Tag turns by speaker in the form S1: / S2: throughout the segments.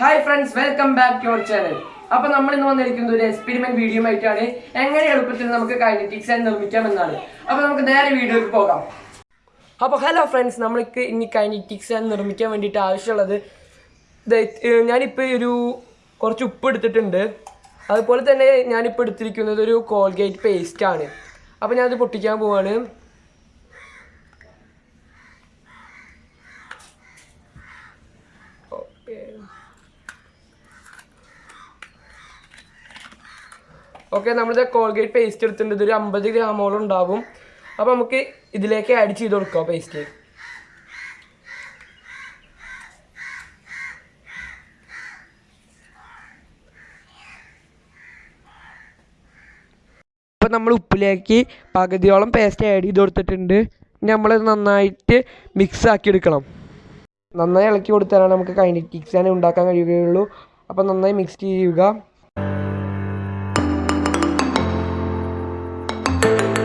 S1: Hi friends welcome back to our channel അപ്പൊ നമ്മൾ ഇന്ന് വന്നിരിക്കുന്നത് ഒരു എക്സ്പെരിമെന്റ് വീഡിയോ ആയിട്ടാണ്. എങ്ങനെ എളുപ്പത്തിൽ നമുക്ക് കൈനറ്റിക്സ് നിർമ്മിക്കാം എന്നാണ് അപ്പൊ നമുക്ക് നേരെ വീഡിയോയിൽ പോകാം. അപ്പോൾ ഹലോ ഫ്രണ്ട്സ് നമ്മൾക്ക് ഇനി കൈനറ്റിക്സ് നിർമ്മിക്കാൻ വേണ്ടിയിട്ട് ആവശ്യമുള്ളത് ഞാനിപ്പോൾ ഒരു കുറച്ച് ഉപ്പ് എടുത്തിട്ടുണ്ട്. അതുപോലെ തന്നെ ഞാനിപ്പോൾ എടുത്തിരിക്കുന്നത് ഒരു കോൾഗേറ്റ് പേസ്റ്റ് ആണ്. അപ്പോൾ ഞാനത് പൊട്ടിക്കാൻ പോവാണ് ഓക്കെ ഓക്കെ നമ്മളിത് കോൾഗേറ്റ് പേസ്റ്റ് എടുത്തിട്ടുണ്ട്. ഇതൊരു അമ്പത് ഗ്രാമോളം ഉണ്ടാവും. അപ്പോൾ നമുക്ക് ഇതിലേക്ക് ആഡ് ചെയ്ത് കൊടുക്കാം പേസ്റ്റ് അപ്പോൾ നമ്മൾ ഉപ്പിലേക്ക് പകുതിയോളം പേസ്റ്റ് ആഡ് ചെയ്ത് കൊടുത്തിട്ടുണ്ട്. നമ്മളത് നന്നായിട്ട് മിക്സ് ആക്കി എടുക്കണം. നന്നായി ഇളക്കി കൊടുത്താലാണ് നമുക്ക് കൈനറ്റിക്സ് തന്നെ ഉണ്ടാക്കാൻ കഴിയുകയുള്ളൂ. അപ്പോൾ നന്നായി മിക്സ് ചെയ്യുക. Thank you.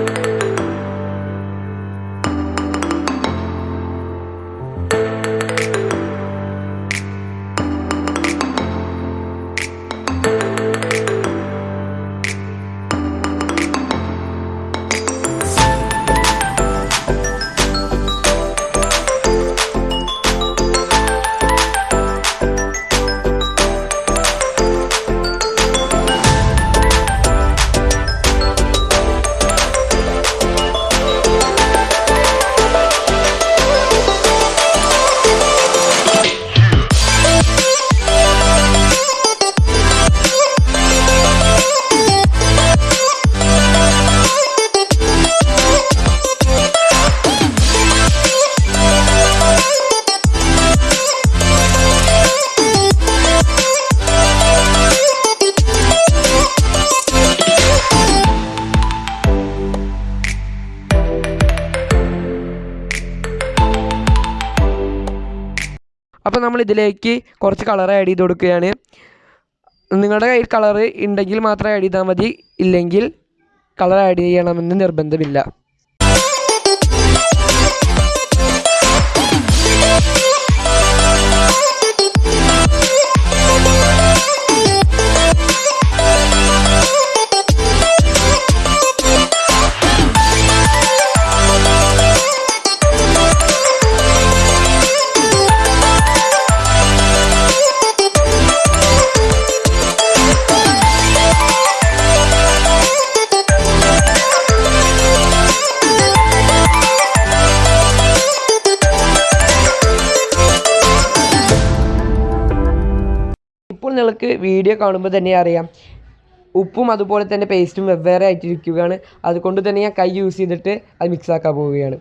S1: അപ്പോൾ നമ്മൾ ഇതിലേക്ക് കുറച്ച് കളർ ആഡ് ചെയ്ത് കൊടുക്കുകയാണ്. നിങ്ങളുടെ കയ്യിൽ കളർ ഉണ്ടെങ്കിൽ മാത്രം ആഡ് ചെയ്താൽ മതി. ഇല്ലെങ്കിൽ കളർ ആഡ് ചെയ്യണമെന്ന് നിർബന്ധമില്ല. നിങ്ങൾക്ക് വീഡിയോ കാണുമ്പോൾ തന്നെ അറിയാം. ഉപ്പും അതുപോലെ തന്നെ പേസ്റ്റും വെവ്വേറെ ആയിട്ടിരിക്കുകയാണ്. അതുകൊണ്ട് തന്നെ ഞാൻ കൈ യൂസ് ചെയ്തിട്ട് അത് മിക്സ് ആക്കാൻ പോവുകയാണ്.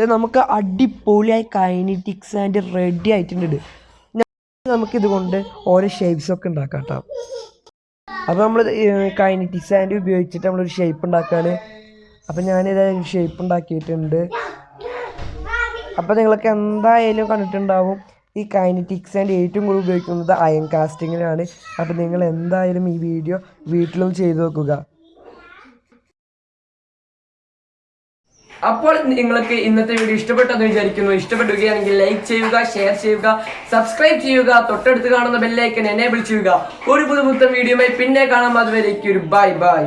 S1: ഇത് നമുക്ക് അടിപൊളിയായി കൈനറ്റിക്സ് ആൻഡ് റെഡി ആയിട്ടുണ്ട്. നമുക്കിത് കൊണ്ട് ഓരോ ഷേപ്സ് ഒക്കെ ഉണ്ടാക്കാം കേട്ടോ അപ്പോൾ നമ്മൾ കൈനറ്റിക്സ് ആൻഡ് ഉപയോഗിച്ചിട്ട് നമ്മളൊരു ഷേപ്പ് ഉണ്ടാക്കുകയാണ് അപ്പോൾ ഞാനിത് ഷേപ്പ് ഉണ്ടാക്കിയിട്ടുണ്ട്. അപ്പോൾ നിങ്ങൾക്ക് എന്തായാലും കണ്ടിട്ടുണ്ടാവും ഈ കൈനറ്റിക്സ് ആൻഡ് ഏറ്റവും കൂടുതൽ ഉപയോഗിക്കുന്നത് അയൺ കാസ്റ്റിങ്ങിനാണ് അപ്പോൾ നിങ്ങൾ എന്തായാലും ഈ വീഡിയോ വീട്ടിലും ചെയ്തു നോക്കുക.
S2: അപ്പോൾ നിങ്ങൾക്ക് ഇന്നത്തെ വീഡിയോ ഇഷ്ടപ്പെട്ടെന്ന് വിചാരിക്കുന്നു. ഇഷ്ടപ്പെടുകയാണെങ്കിൽ ലൈക്ക് ചെയ്യുക ഷെയർ ചെയ്യുക സബ്സ്ക്രൈബ് ചെയ്യുക തൊട്ടടുത്ത് കാണുന്ന ബെല്ലൈക്കൻ എനേബിൾ ചെയ്യുക. ഒരു പുതുപുത്തൻ വീഡിയോയുമായി പിന്നെ കാണാം. അതുവരേക്ക് ഒരു ബൈ ബൈ